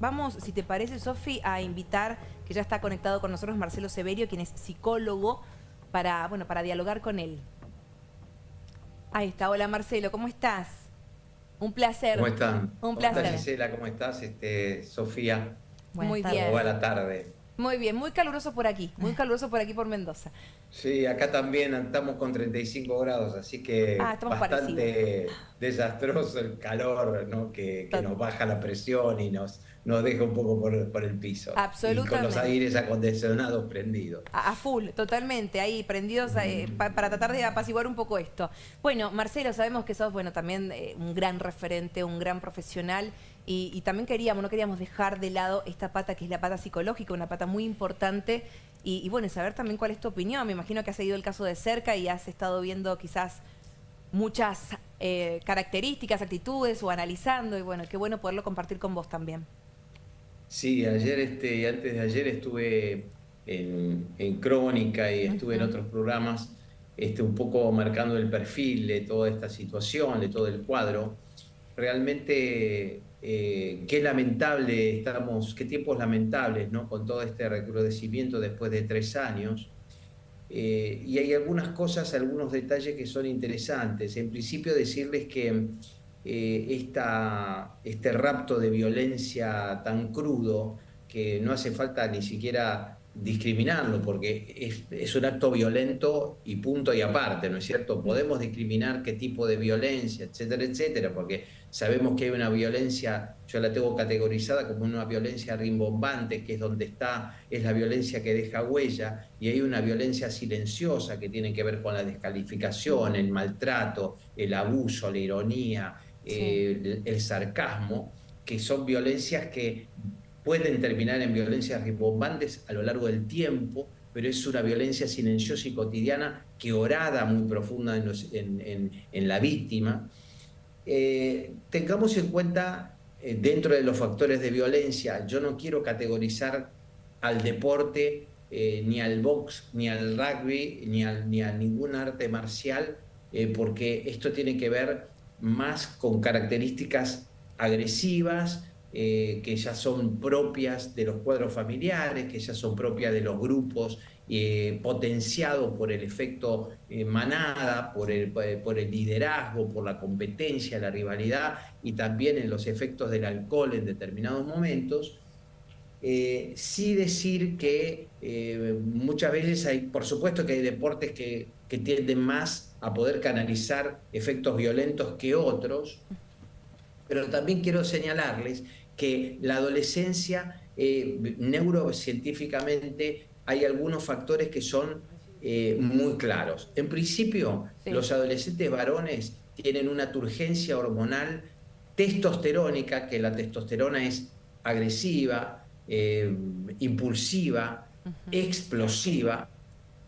Vamos, si te parece, Sofi, a invitar, que ya está conectado con nosotros, Marcelo Severio, quien es psicólogo, para, bueno, para dialogar con él. Ahí está. Hola, Marcelo, ¿cómo estás? Un placer. ¿Cómo están? Un placer. ¿Cómo Gisela? ¿Cómo estás? Este, Sofía. Muy bien. Buena tarde. Muy bien, muy caluroso por aquí, muy caluroso por aquí por Mendoza. Sí, acá también estamos con 35 grados, así que ah, bastante desastroso el calor, ¿no? Que, nos baja la presión y nos, nos deja un poco por, el piso. Absolutamente. Y con los aires acondicionados prendidos. A, full, totalmente, ahí prendidos eh, para tratar de apaciguar un poco esto. Bueno, Marcelo, sabemos que sos bueno también eh, un gran referente, un gran profesional y, también queríamos, no queríamos dejar de lado esta pata que es la pata psicológica, una pata muy importante. Y, bueno, saber también cuál es tu opinión. Me imagino que has seguido el caso de cerca y has estado viendo quizás muchas eh, características, actitudes o analizando. Y bueno, qué bueno poderlo compartir con vos también. Sí, ayer este, y antes de ayer estuve en, Crónica y estuve en otros programas este, un poco marcando el perfil de toda esta situación, de todo el cuadro. Realmente eh, qué lamentable estamos, qué tiempos lamentables, ¿no? Con todo este recrudecimiento después de tres años. Eh, y hay algunas cosas, algunos detalles que son interesantes. En principio decirles que eh, este rapto de violencia tan crudo, que no hace falta ni siquiera discriminarlo, porque es, un acto violento y punto y aparte, ¿no es cierto? Podemos discriminar qué tipo de violencia, etcétera, etcétera, porque sabemos que hay una violencia, yo la tengo categorizada como una violencia rimbombante, que es donde está, es la violencia que deja huella, y hay una violencia silenciosa que tiene que ver con la descalificación, el maltrato, el abuso, la ironía, el sarcasmo, que son violencias que pueden terminar en violencias rimbombantes a lo largo del tiempo, pero es una violencia silenciosa y cotidiana que orada muy profunda en, la víctima. Eh, tengamos en cuenta, eh, dentro de los factores de violencia, yo no quiero categorizar al deporte, eh, ni al box, ni al rugby, ni, ni a ningún arte marcial, porque esto tiene que ver más con características agresivas, eh, que ya son propias de los cuadros familiares, que ya son propias de los grupos, eh, potenciados por el efecto eh, manada, por el, por el liderazgo, por la competencia, la rivalidad y también en los efectos del alcohol en determinados momentos. sí decir que muchas veces hay, por supuesto que hay deportes que, que tienden más a poder canalizar efectos violentos que otros, pero también quiero señalarles que la adolescencia, eh, neurocientíficamente, hay algunos factores que son eh, muy claros. En principio, los adolescentes varones tienen una turgencia hormonal testosterónica, que la testosterona es agresiva, eh, impulsiva, explosiva,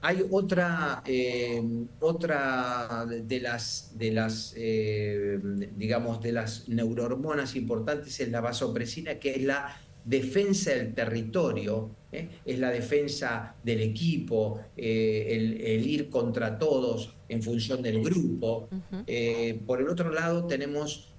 hay otra, eh, otra de las, de las eh, digamos, de las neurohormonas importantes es la vasopresina, que es la defensa del territorio, ¿eh? es la defensa del equipo, el, ir contra todos en función del grupo. por el otro lado tenemos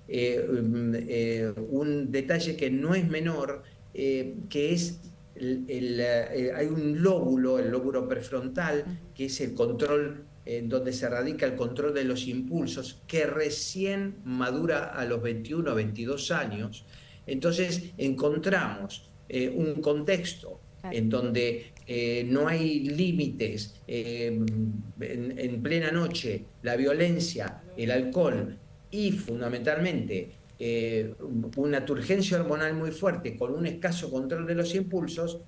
un detalle que no es menor, que es eh, hay un lóbulo, el lóbulo prefrontal, que es el control, en donde se radica el control de los impulsos, que recién madura a los 21 o 22 años. Entonces encontramos eh, un contexto en donde eh, no hay límites, en plena noche, la violencia, el alcohol y fundamentalmente eh, una turgencia hormonal muy fuerte con un escaso control de los impulsos,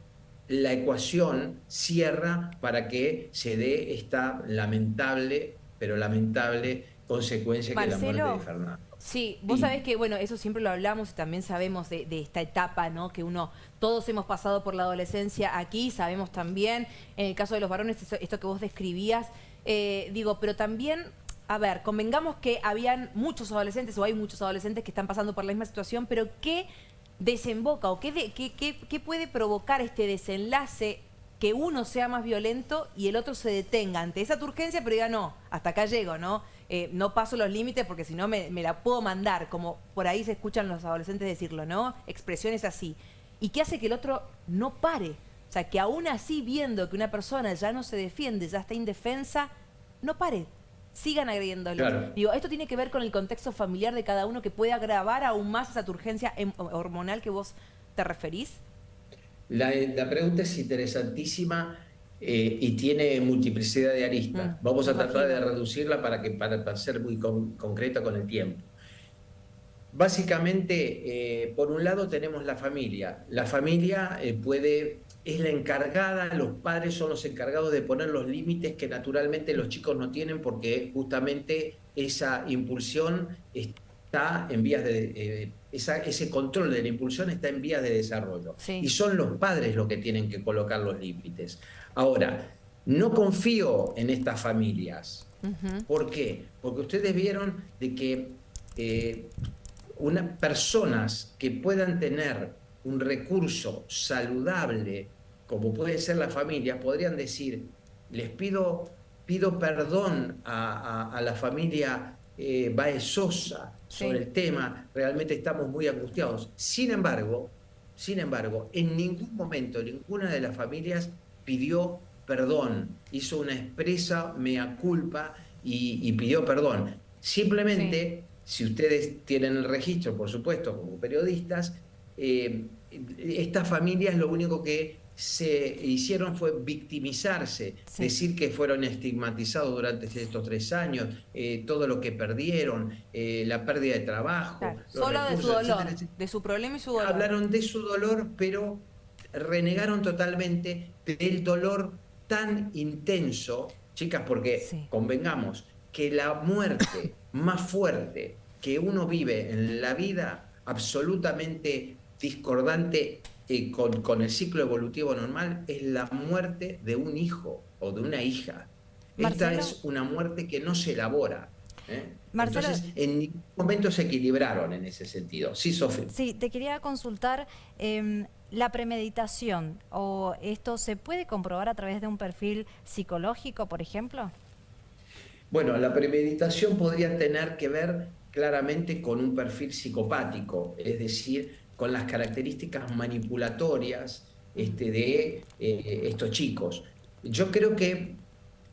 la ecuación cierra para que se dé esta lamentable, pero lamentable consecuencia que es la muerte de Fernando. Sí, vos sabés que, bueno, eso siempre lo hablamos y también sabemos de, esta etapa, ¿no? Que uno, todos hemos pasado por la adolescencia aquí, sabemos también, en el caso de los varones, esto, que vos describías, eh, digo, pero también a ver, convengamos que habían muchos adolescentes o hay muchos adolescentes que están pasando por la misma situación, pero ¿qué desemboca o qué, puede provocar este desenlace que uno sea más violento y el otro se detenga ante esa turgencia, pero diga, no, hasta acá llego, ¿no? eh, no paso los límites porque si no me, la puedo mandar, como por ahí se escuchan los adolescentes decirlo, ¿no? Expresiones así. ¿Y qué hace que el otro no pare? O sea, que aún así viendo que una persona ya no se defiende, ya está indefensa, no pare. Sigan agrediéndolo. Digo, esto tiene que ver con el contexto familiar de cada uno que puede agravar aún más esa turgencia em, hormonal que vos te referís. La, la pregunta es interesantísima eh, y tiene multiplicidad de aristas. Mm, Vamos a tratar de reducirla para, que, para, ser muy concreta con el tiempo. Básicamente, eh, por un lado tenemos la familia. La familia eh, puede, es la encargada, los padres son los encargados de poner los límites que naturalmente los chicos no tienen porque justamente esa impulsión está en vías de... ese control de la impulsión está en vías de desarrollo. Y son los padres los que tienen que colocar los límites. Ahora, no confío en estas familias. ¿Por qué? Porque ustedes vieron de que eh, personas que puedan tener un recurso saludable, como puede ser la familia, podrían decir, les pido, pido perdón a, la familia eh, Baez Sosa sobre el tema, realmente estamos muy angustiados. Sin embargo, sin embargo, en ningún momento ninguna de las familias pidió perdón, hizo una expresa mea culpa y, pidió perdón. Simplemente, si ustedes tienen el registro, por supuesto, como periodistas, eh, estas familias lo único que se hicieron fue victimizarse, decir que fueron estigmatizados durante estos tres años, eh, todo lo que perdieron, eh, la pérdida de trabajo. Solo de su dolor, de su problema y su dolor. Hablaron de su dolor, pero renegaron totalmente del dolor tan intenso, chicas, porque convengamos que la muerte más fuerte que uno vive en la vida, absolutamente discordante eh, con, el ciclo evolutivo normal, es la muerte de un hijo o de una hija. Esta es una muerte que no se elabora. ¿eh? Entonces, en ningún momento se equilibraron en ese sentido. Sí, Sofía. Sí, te quería consultar. Em, la premeditación, o esto se puede comprobar a través de un perfil psicológico, por ejemplo? Bueno, la premeditación podría tener que ver claramente con un perfil psicopático, es decir, con las características manipulatorias este, de eh, estos chicos. Yo creo que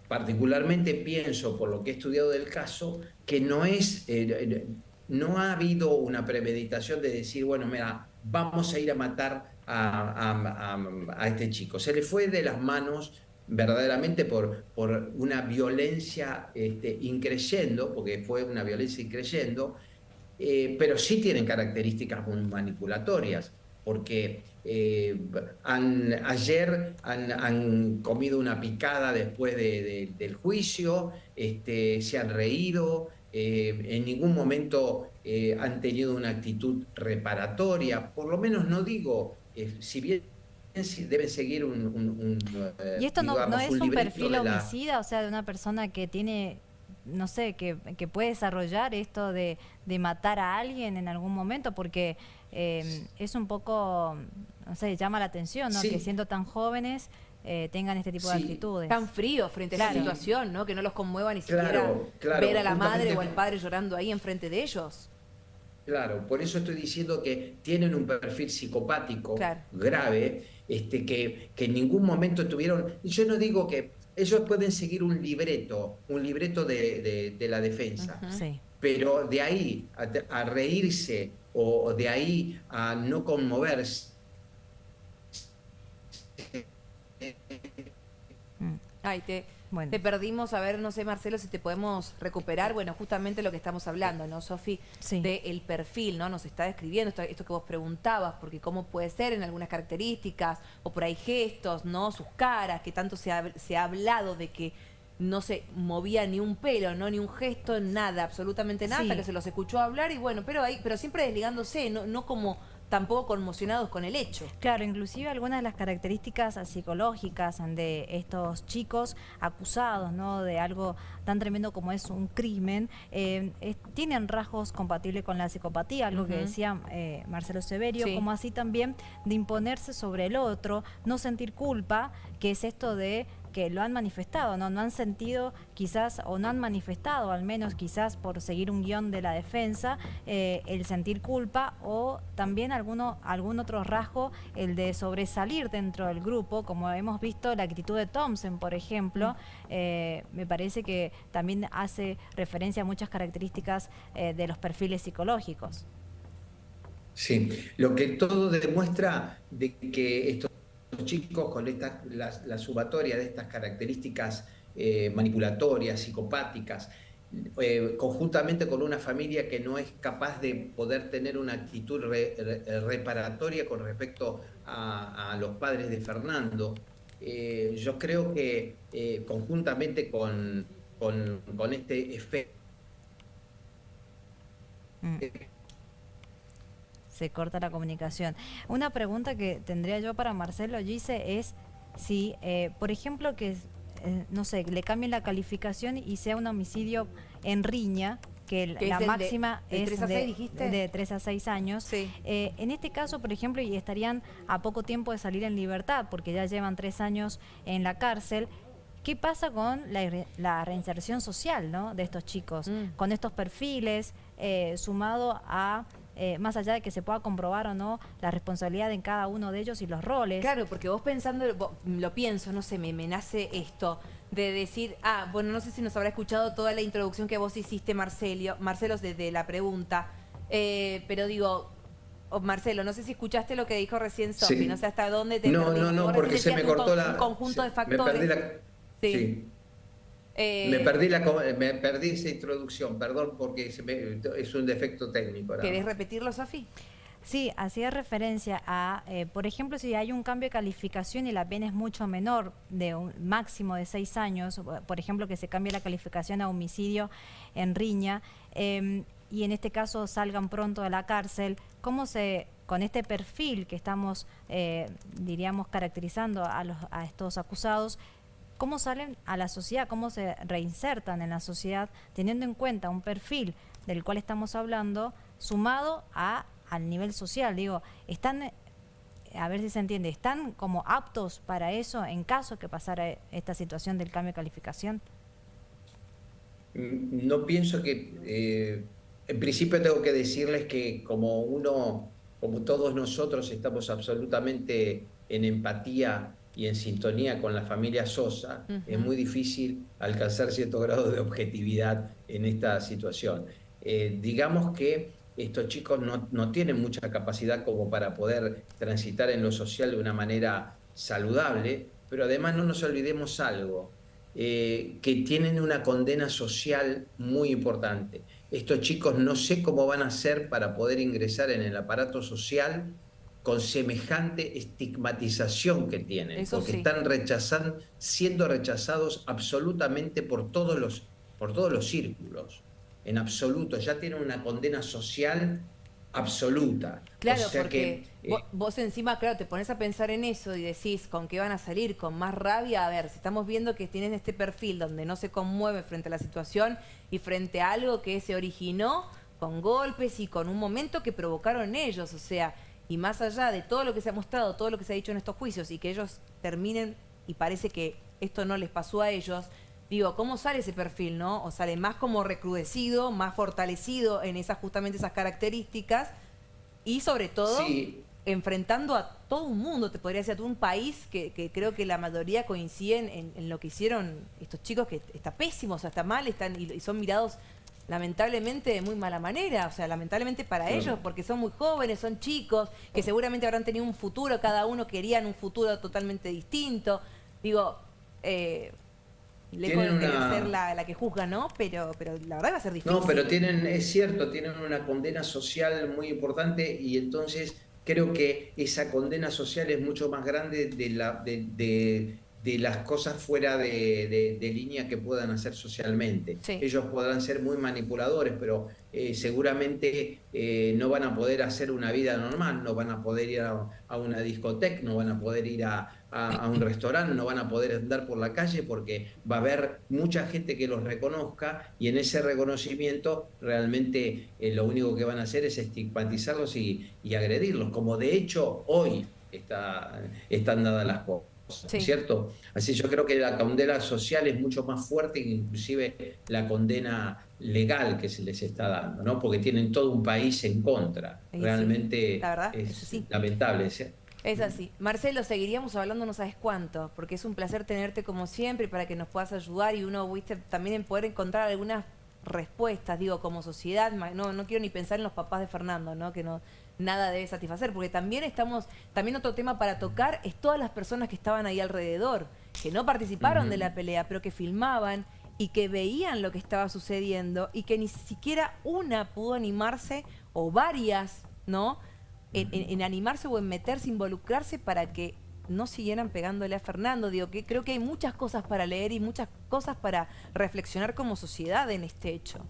particularmente pienso, por lo que he estudiado del caso, que no es, eh, no ha habido una premeditación de decir, bueno, mira, vamos a ir a matar a, este chico. Se le fue de las manos verdaderamente por, por una violencia este, increyendo, porque fue una violencia increyendo, eh, pero sí tienen características manipulatorias, porque eh, ayer han, comido una picada después del juicio, este, se han reído, eh, en ningún momento han tenido una actitud reparatoria, por lo menos no digo si bien deben seguir un... Eh, ¿Y esto no, es un perfil homicida? O sea, de una persona que tiene, no sé, que, puede desarrollar esto de, matar a alguien en algún momento, porque eh, es un poco, no sé, llama la atención, ¿no? Que siendo tan jóvenes... tengan este tipo de actitudes. Tan fríos frente a esa situación, ¿no? Que no los conmueva ni siquiera ver a la madre o al padre llorando ahí enfrente de ellos. Claro, por eso estoy diciendo que tienen un perfil psicopático grave, este, que, que, en ningún momento tuvieron. Yo no digo que ellos pueden seguir un libreto, un libreto de, la defensa, pero de ahí a, reírse o de ahí a no conmoverse. Mm. Ay, te, te perdimos, a ver, no sé, Marcelo, si te podemos recuperar. Bueno, justamente lo que estamos hablando, ¿no, Sofi? Sí. Del perfil, ¿no? Nos está describiendo esto, esto, que vos preguntabas, porque cómo puede ser en algunas características, o por ahí gestos, ¿no? Sus caras, que tanto se ha, se ha hablado de que no se movía ni un pelo, no ni un gesto, nada, absolutamente nada, que se los escuchó hablar y bueno, pero ahí, pero siempre desligándose, no, no como tampoco conmocionados con el hecho. Claro, inclusive algunas de las características psicológicas de estos chicos acusados ¿no? de algo tan tremendo como es un crimen, eh, tienen rasgos compatibles con la psicopatía, algo que decía eh, Marcelo Severio, como así también de imponerse sobre el otro, no sentir culpa, que es esto de que lo han manifestado, ¿no? No han sentido quizás, o no han manifestado al menos quizás por seguir un guion de la defensa, eh, el sentir culpa o también alguno, algún otro rasgo, el de sobresalir dentro del grupo, como hemos visto la actitud de Thompson, por ejemplo, eh, me parece que también hace referencia a muchas características eh, de los perfiles psicológicos. Sí, lo que todo demuestra de que estos chicos con esta, la, sumatoria de estas características eh, manipulatorias, psicopáticas, eh, conjuntamente con una familia que no es capaz de poder tener una actitud reparatoria con respecto a, los padres de Fernando. Eh, yo creo que conjuntamente con, con, este efecto... Mm se corta la comunicación. Una pregunta que tendría yo para Marcelo Gise es si, eh, por ejemplo, que, eh, no sé, le cambien la calificación y sea un homicidio en riña, que la máxima es de, 3 a 6 años. Eh, en este caso, por ejemplo, y estarían a poco tiempo de salir en libertad, porque ya llevan 3 años en la cárcel, ¿Qué pasa con la, reinserción social ¿no? de estos chicos? Mm. Con estos perfiles, sumado a eh, más allá de que se pueda comprobar o no la responsabilidad en cada uno de ellos y los roles. Claro, porque vos pensando, lo pienso, no sé, me, nace esto de decir, ah, bueno, no sé si nos habrá escuchado toda la introducción que vos hiciste, Marcelio, Marcelo, desde la pregunta, eh, pero digo, oh, Marcelo, no sé si escuchaste lo que dijo recién Sofi, no sé hasta dónde te No, no, no, porque se me cortó la... Un conjunto de factores. sí. Eh, me, perdí la, me perdí esa introducción, perdón, porque es un defecto técnico. ¿Querés repetirlo, Sofi? Sí, hacía referencia a, eh, por ejemplo, si hay un cambio de calificación y la pena es mucho menor, de un máximo de seis años, por ejemplo, que se cambie la calificación a homicidio en riña, em, y en este caso salgan pronto de la cárcel, ¿cómo se, con este perfil que estamos, eh, diríamos, caracterizando a, los, a estos acusados, cómo salen a la sociedad, cómo se reinsertan en la sociedad, teniendo en cuenta un perfil del cual estamos hablando, sumado a, al nivel social. Digo, están, a ver si se entiende, ¿están como aptos para eso en caso que pasara esta situación del cambio de calificación? Mm, no pienso que, eh, en principio tengo que decirles que como uno, como todos nosotros estamos absolutamente en empatía y en sintonía con la familia Sosa, es muy difícil alcanzar cierto grado de objetividad en esta situación. Eh, digamos que estos chicos no, tienen mucha capacidad como para poder transitar en lo social de una manera saludable, pero además no nos olvidemos algo, eh, que tienen una condena social muy importante. Estos chicos no sé cómo van a hacer para poder ingresar en el aparato social con semejante estigmatización que tienen, porque están rechazando, siendo rechazados absolutamente por todos los, por todos los círculos, en absoluto, ya tienen una condena social absoluta. Claro, porque eh, vos, encima, claro, te pones a pensar en eso y decís con qué van a salir, con más rabia. A ver, si estamos viendo que tienen este perfil donde no se conmueve frente a la situación y frente a algo que se originó con golpes y con un momento que provocaron ellos, o sea, y más allá de todo lo que se ha mostrado, todo lo que se ha dicho en estos juicios y que ellos terminen y parece que esto no les pasó a ellos, digo, ¿cómo sale ese perfil, no? O sale más como recrudecido, más fortalecido en esas justamente esas características y sobre todo enfrentando a todo un mundo, te podría decir, a todo un país que, creo que la mayoría coinciden en, lo que hicieron estos chicos que está pésimo, o sea, está mal, están y son mirados lamentablemente de muy mala manera, o sea, lamentablemente para ellos, porque son muy jóvenes, son chicos, que seguramente habrán tenido un futuro, cada uno querían un futuro totalmente distinto. Digo, eh, lejos de ser la, que juzga, ¿no? Pero, pero la verdad va a ser difícil. No, pero tienen, es cierto, tienen una condena social muy importante y entonces creo que esa condena social es mucho más grande de la, de de las cosas fuera de, línea que puedan hacer socialmente. Ellos podrán ser muy manipuladores, pero eh, seguramente eh, no van a poder hacer una vida normal, no van a poder ir a, una discoteca, no van a poder ir a, un restaurante, no van a poder andar por la calle porque va a haber mucha gente que los reconozca y en ese reconocimiento realmente eh, lo único que van a hacer es estigmatizarlos y, agredirlos, como de hecho hoy está, están dadas las cosas. ¿Cierto? Así yo creo que la condena social es mucho más fuerte que inclusive la condena legal que se les está dando, ¿no? Porque tienen todo un país en contra. Realmente es, lamentable. Es así. Marcelo, seguiríamos hablando no sabes cuánto, porque es un placer tenerte como siempre para que nos puedas ayudar y uno, viste, también en poder encontrar algunas respuestas, digo, como sociedad, no, no quiero ni pensar en los papás de Fernando, ¿no? Que no nada debe satisfacer, porque también estamos, también otro tema para tocar es todas las personas que estaban ahí alrededor, que no participaron de la pelea, pero que filmaban y que veían lo que estaba sucediendo y que ni siquiera una pudo animarse o varias, ¿no? En, animarse o en meterse, involucrarse para que no siguieran pegándole a Fernando. Digo que creo que hay muchas cosas para leer y muchas cosas para reflexionar como sociedad en este hecho.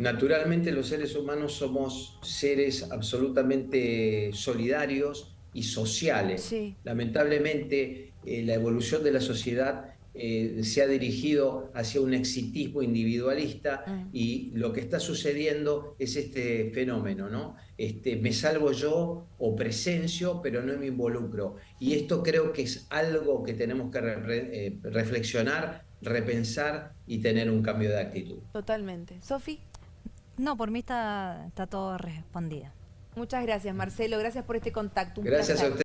Naturalmente los seres humanos somos seres absolutamente solidarios y sociales. Lamentablemente eh, la evolución de la sociedad eh, se ha dirigido hacia un exitismo individualista mm. y lo que está sucediendo es este fenómeno, ¿no? Este, me salvo yo o presencio, pero no me involucro. Y esto creo que es algo que tenemos que eh, reflexionar, repensar y tener un cambio de actitud. Totalmente. Sofi. No, por mí está, está todo respondido. Muchas gracias, Marcelo. Gracias por este contacto. gracias a usted.